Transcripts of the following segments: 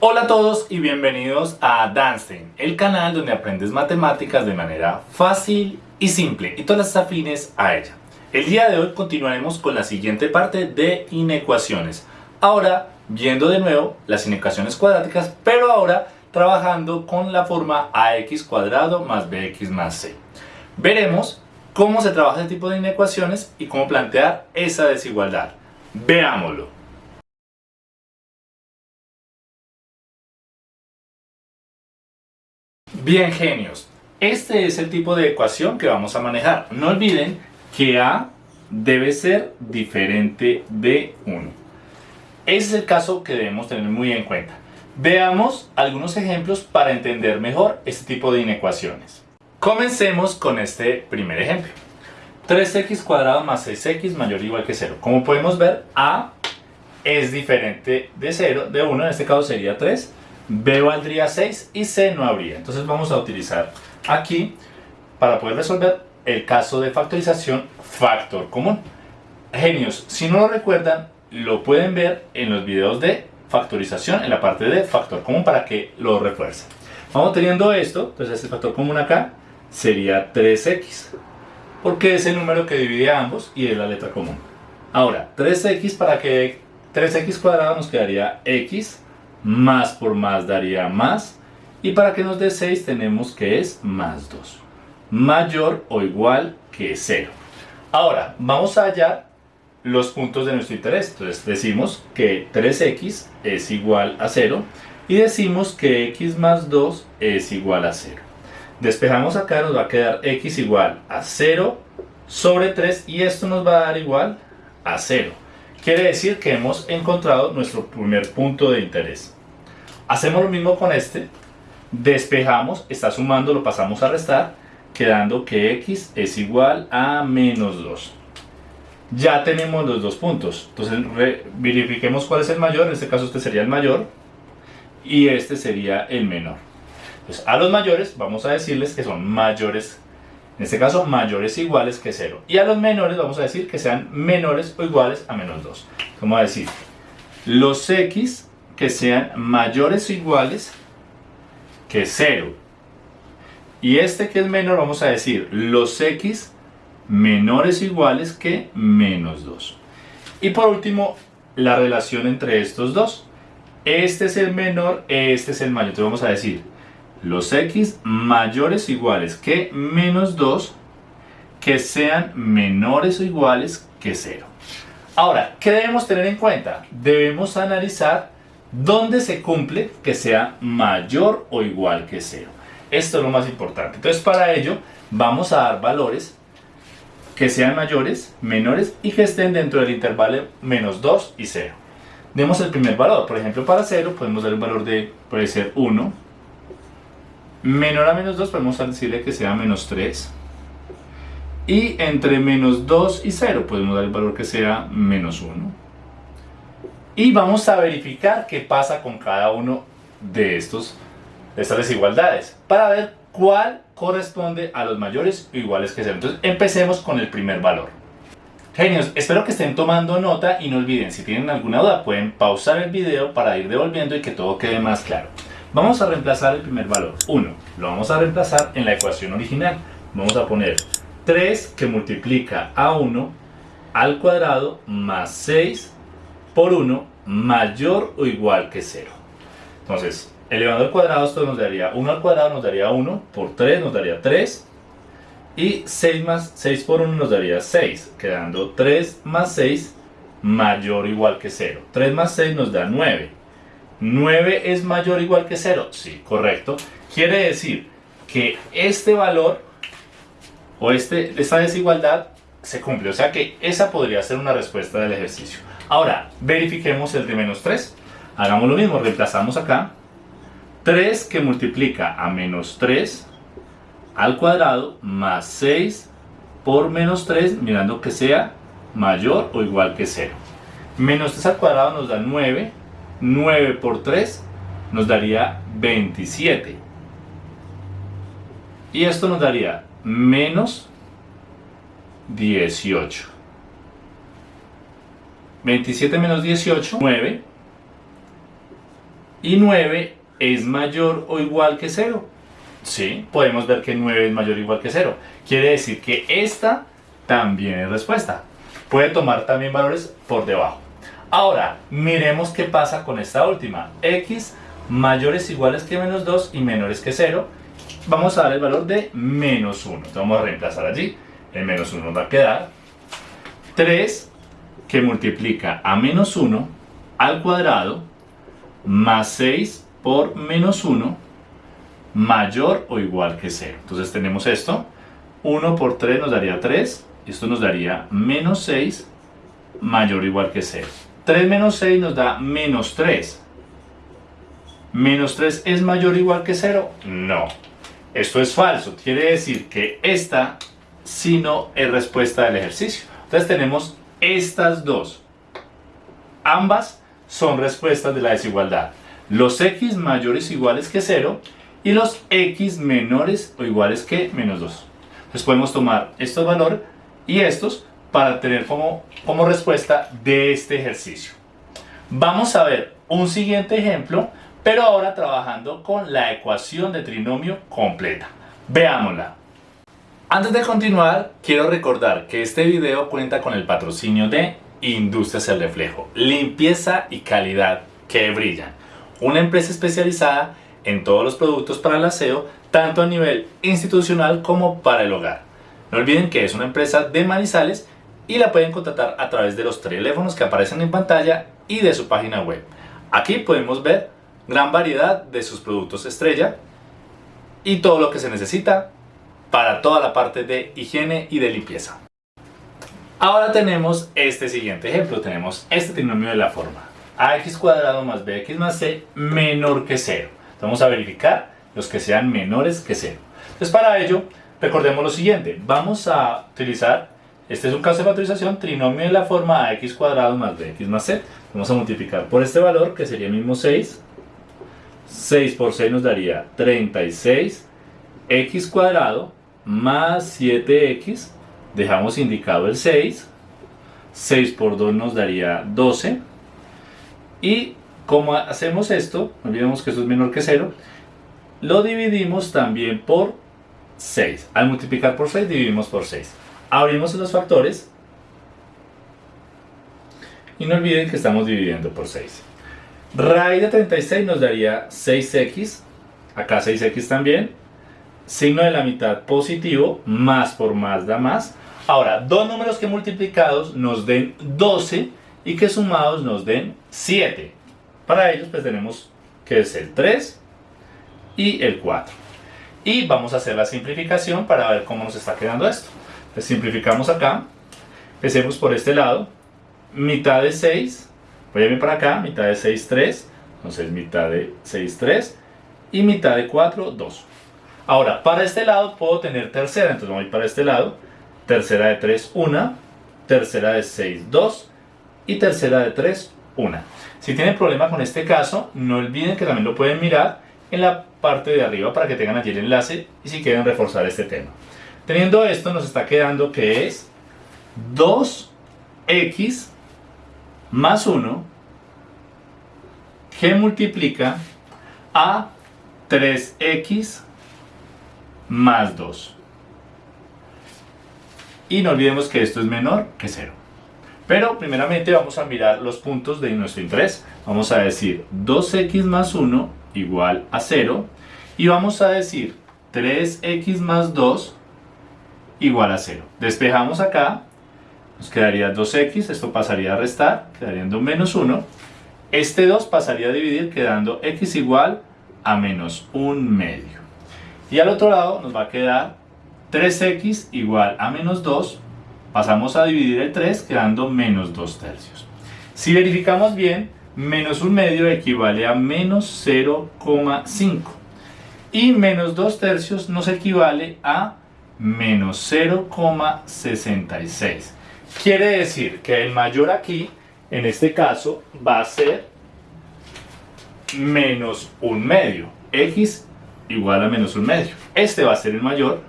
Hola a todos y bienvenidos a Danstein, el canal donde aprendes matemáticas de manera fácil y simple y todas las afines a ella. El día de hoy continuaremos con la siguiente parte de inecuaciones. Ahora viendo de nuevo las inecuaciones cuadráticas, pero ahora trabajando con la forma ax cuadrado más bx más c. Veremos cómo se trabaja este tipo de inecuaciones y cómo plantear esa desigualdad. Veámoslo. Bien genios, este es el tipo de ecuación que vamos a manejar. No olviden que A debe ser diferente de 1. Ese es el caso que debemos tener muy en cuenta. Veamos algunos ejemplos para entender mejor este tipo de inecuaciones. Comencemos con este primer ejemplo. 3x cuadrado más 6x mayor o igual que 0. Como podemos ver, A es diferente de 0, de 1, en este caso sería 3, B valdría 6 y C no habría. Entonces vamos a utilizar aquí, para poder resolver el caso de factorización, factor común. Genios, si no lo recuerdan, lo pueden ver en los videos de factorización, en la parte de factor común, para que lo refuercen. Vamos teniendo esto, entonces este factor común acá sería 3x, porque es el número que divide a ambos y es la letra común. Ahora, 3x para que 3x cuadrado nos quedaría x, más por más daría más, y para que nos dé 6 tenemos que es más 2, mayor o igual que 0. Ahora, vamos a hallar los puntos de nuestro interés. Entonces decimos que 3x es igual a 0 y decimos que x más 2 es igual a 0. Despejamos acá, nos va a quedar x igual a 0 sobre 3 y esto nos va a dar igual a 0. Quiere decir que hemos encontrado nuestro primer punto de interés. Hacemos lo mismo con este, despejamos, está sumando, lo pasamos a restar, quedando que x es igual a menos 2 ya tenemos los dos puntos. Entonces verifiquemos cuál es el mayor, en este caso este sería el mayor y este sería el menor. A los mayores vamos a decirles que son mayores, en este caso mayores o iguales que 0. Y a los menores vamos a decir que sean menores o iguales a menos 2. Vamos a decir los x que sean mayores o iguales que 0. Y este que es menor vamos a decir los x menores o iguales que menos 2. Y por último, la relación entre estos dos. Este es el menor, este es el mayor. Entonces vamos a decir, los x mayores o iguales que menos 2, que sean menores o iguales que 0. Ahora, ¿qué debemos tener en cuenta? Debemos analizar dónde se cumple que sea mayor o igual que 0. Esto es lo más importante. Entonces, para ello, vamos a dar valores que sean mayores, menores y que estén dentro del intervalo menos 2 y 0. Demos el primer valor, por ejemplo para 0 podemos dar un valor de, puede ser 1, menor a menos 2 podemos decirle que sea menos 3, y entre menos 2 y 0 podemos dar el valor que sea menos 1. Y vamos a verificar qué pasa con cada uno de, estos, de estas desigualdades para ver cuál corresponde a los mayores o iguales que 0. Entonces empecemos con el primer valor. Genios, espero que estén tomando nota y no olviden, si tienen alguna duda pueden pausar el video para ir devolviendo y que todo quede más claro. Vamos a reemplazar el primer valor, 1. Lo vamos a reemplazar en la ecuación original. Vamos a poner 3 que multiplica a 1 al cuadrado más 6 por 1 mayor o igual que 0. Entonces, elevando al cuadrado esto nos daría 1 al cuadrado nos daría 1, por 3 nos daría 3 y 6, más, 6 por 1 nos daría 6, quedando 3 más 6 mayor o igual que 0. 3 más 6 nos da 9. 9 es mayor o igual que 0, sí, correcto. Quiere decir que este valor o este, esta desigualdad se cumple, o sea que esa podría ser una respuesta del ejercicio. Ahora, verifiquemos el de menos 3. Hagamos lo mismo, reemplazamos acá 3 que multiplica a menos 3 al cuadrado más 6 por menos 3, mirando que sea mayor o igual que 0. Menos 3 al cuadrado nos da 9, 9 por 3 nos daría 27. Y esto nos daría menos 18. 27 menos 18, 9 y 9 es mayor o igual que 0. Sí, podemos ver que 9 es mayor o igual que 0. Quiere decir que esta también es respuesta. Puede tomar también valores por debajo. Ahora, miremos qué pasa con esta última. x mayores iguales que menos 2 y menores que 0. Vamos a dar el valor de menos 1. Entonces vamos a reemplazar allí. El menos 1 nos va a quedar 3 que multiplica a menos 1 al cuadrado más 6 por menos 1 mayor o igual que 0. Entonces tenemos esto. 1 por 3 nos daría 3. Esto nos daría menos 6 mayor o igual que 0. 3 menos 6 nos da menos 3. ¿Menos 3 es mayor o igual que 0? No. Esto es falso. Quiere decir que esta si no es respuesta del ejercicio. Entonces tenemos estas dos. Ambas son respuestas de la desigualdad. Los x mayores o iguales que 0 y los x menores o iguales que menos 2. Entonces podemos tomar estos valores y estos para tener como, respuesta de este ejercicio. Vamos a ver un siguiente ejemplo, pero ahora trabajando con la ecuación de trinomio completa. Veámosla. Antes de continuar, quiero recordar que este video cuenta con el patrocinio de Industrias El Reflejo, limpieza y calidad que brillan. Una empresa especializada en todos los productos para el aseo, tanto a nivel institucional como para el hogar. No olviden que es una empresa de Manizales y la pueden contratar a través de los teléfonos que aparecen en pantalla y de su página web. Aquí podemos ver gran variedad de sus productos estrella y todo lo que se necesita para toda la parte de higiene y de limpieza. Ahora tenemos este siguiente ejemplo, tenemos este trinomio de la forma ax cuadrado más bx más c menor que 0. Vamos a verificar los que sean menores que 0. Entonces para ello, recordemos lo siguiente, vamos a utilizar, este es un caso de factorización, trinomio de la forma ax cuadrado más bx más c. Vamos a multiplicar por este valor que sería mismo 6. 6 por 6 nos daría 36 x cuadrado más 7x, dejamos indicado el 6, 6 por 2 nos daría 12, y como hacemos esto, no olvidemos que esto es menor que 0, lo dividimos también por 6. Al multiplicar por 6 dividimos por 6. Abrimos los factores y no olviden que estamos dividiendo por 6. Raíz de 36 nos daría 6x, acá 6x también, signo de la mitad positivo, más por más da más. Ahora, dos números que multiplicados nos den 12 y que sumados nos den 7. Para ellos pues tenemos que es el 3 y el 4. Y vamos a hacer la simplificación para ver cómo nos está quedando esto. Pues simplificamos acá, empecemos por este lado, mitad de 6, voy a ir para acá, mitad de 6, 3, entonces mitad de 6, 3 y mitad de 4, 2. Ahora, para este lado puedo tener tercera, entonces voy para este lado. Tercera de 3, 1. Tercera de 6, 2. Y tercera de 3, 1. Si tienen problema con este caso, no olviden que también lo pueden mirar en la parte de arriba para que tengan allí el enlace y si quieren reforzar este tema. Teniendo esto, nos está quedando que es 2x más 1 que multiplica a 3x más 2. Y no olvidemos que esto es menor que 0. Pero primeramente vamos a mirar los puntos de nuestro interés. Vamos a decir 2x más 1 igual a 0. Y vamos a decir 3x más 2 igual a 0. Despejamos acá. Nos quedaría 2x, esto pasaría a restar, quedaría menos 1. Este 2 pasaría a dividir quedando x igual a menos 1 medio. Y al otro lado nos va a quedar 3x igual a menos 2. Pasamos a dividir el 3 quedando menos 2 tercios. Si verificamos bien, menos 1 medio equivale a menos 0,5. Y menos 2 tercios nos equivale a menos 0,66. Quiere decir que el mayor aquí, en este caso, va a ser menos 1 medio. X igual a menos un medio. Este va a ser el mayor,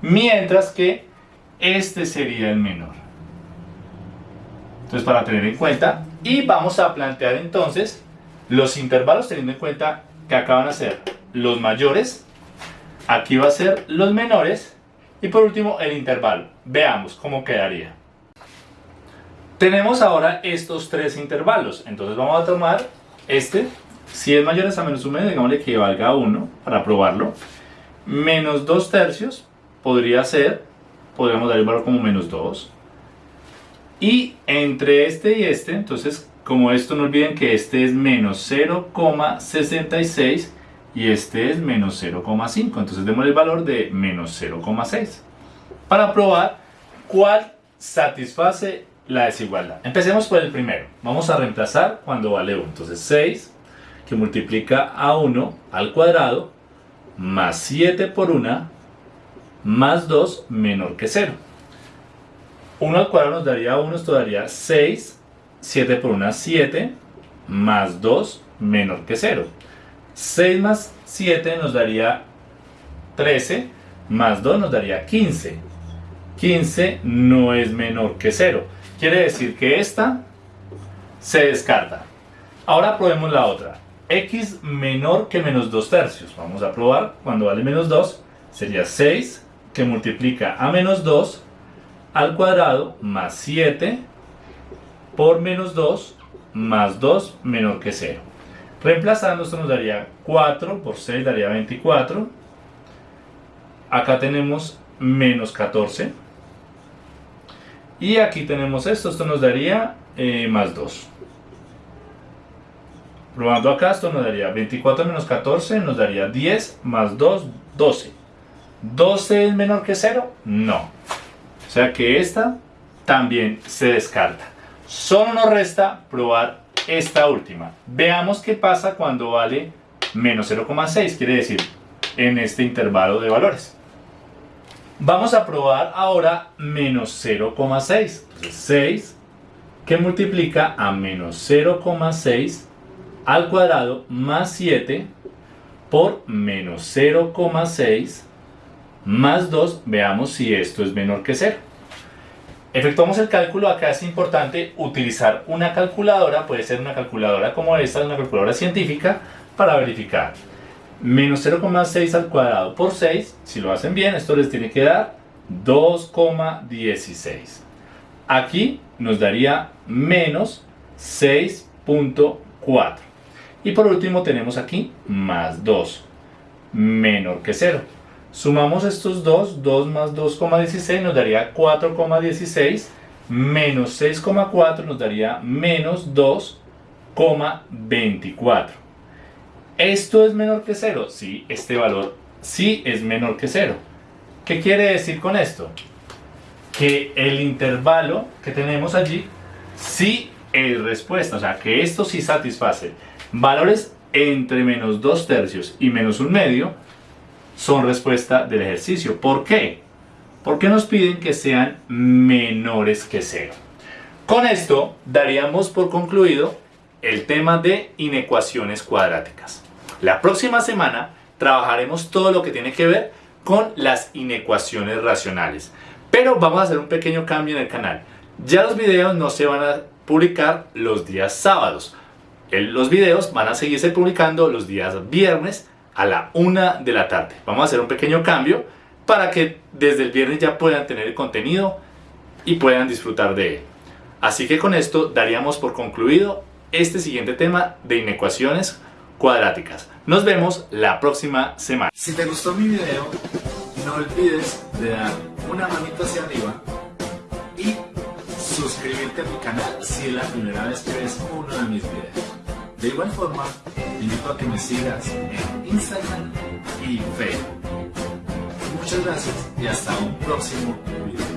mientras que este sería el menor. Entonces para tener en cuenta, y vamos a plantear entonces los intervalos teniendo en cuenta que acá van a ser los mayores, aquí va a ser los menores y por último el intervalo. Veamos cómo quedaría. Tenemos ahora estos tres intervalos, entonces vamos a tomar este, si es mayor a menos 1 medio, digámosle que valga a 1 para probarlo, menos 2 tercios podría ser, podríamos dar el valor como menos 2, y entre este y este, entonces como esto no olviden que este es menos 0,66 y este es menos 0,5. Entonces demos el valor de menos 0,6 para probar cuál satisface la desigualdad. Empecemos por el primero. Vamos a reemplazar cuando vale 1. Entonces 6 que multiplica a 1 al cuadrado más 7 por 1 más 2 menor que 0. 1 al cuadrado nos daría 1, esto daría 6. 7 por 1, 7. Más 2 menor que 0. 6 más 7 nos daría 13. Más 2 nos daría 15. 15 no es menor que 0. Quiere decir que esta se descarta. Ahora probemos la otra. x menor que menos 2 tercios. Vamos a probar. Cuando vale menos 2 sería 6 que multiplica a menos 2 al cuadrado más 7 por menos 2 más 2 menor que 0. Reemplazando esto nos daría 4 por 6 daría 24. Acá tenemos menos 14. Y aquí tenemos esto, esto nos daría eh, más 2. Probando acá, esto nos daría 24 menos 14, nos daría 10 más 2, 12. ¿12 es menor que 0? No. O sea que esta también se descarta. Solo nos resta probar esta última. Veamos qué pasa cuando vale menos 0,6, quiere decir en este intervalo de valores. Vamos a probar ahora menos 0,6. 6 que multiplica a menos 0,6 al cuadrado más 7 por menos 0,6 más 2, veamos si esto es menor que 0. Efectuamos el cálculo, acá es importante utilizar una calculadora, puede ser una calculadora como esta, una calculadora científica, para verificar. Menos 0,6 al cuadrado por 6, si lo hacen bien, esto les tiene que dar 2,16. Aquí nos daría menos 6.4. Y por último tenemos aquí más 2, menor que 0. Sumamos estos dos, 2 más 2,16 nos daría 4,16 menos 6,4 nos daría menos 2,24. ¿Esto es menor que 0? Sí, este valor sí es menor que 0. ¿Qué quiere decir con esto? Que el intervalo que tenemos allí sí es respuesta, o sea que esto sí satisface valores entre menos 2 tercios y menos 1 medio son respuesta del ejercicio. ¿Por qué? Porque nos piden que sean menores que cero. Con esto daríamos por concluido el tema de inecuaciones cuadráticas. La próxima semana trabajaremos todo lo que tiene que ver con las inecuaciones racionales. Pero vamos a hacer un pequeño cambio en el canal. Ya los videos no se van a publicar los días sábados. Los videos van a seguirse publicando los días viernes a la una de la tarde. Vamos a hacer un pequeño cambio para que desde el viernes ya puedan tener el contenido y puedan disfrutar de él. Así que con esto daríamos por concluido este siguiente tema de inecuaciones cuadráticas. Nos vemos la próxima semana. Si te gustó mi video, no olvides de dar una manita hacia arriba y suscribirte a mi canal si es la primera vez que ves uno de mis videos. De igual forma, te invito a que me sigas en Instagram y Facebook. Muchas gracias y hasta un próximo video.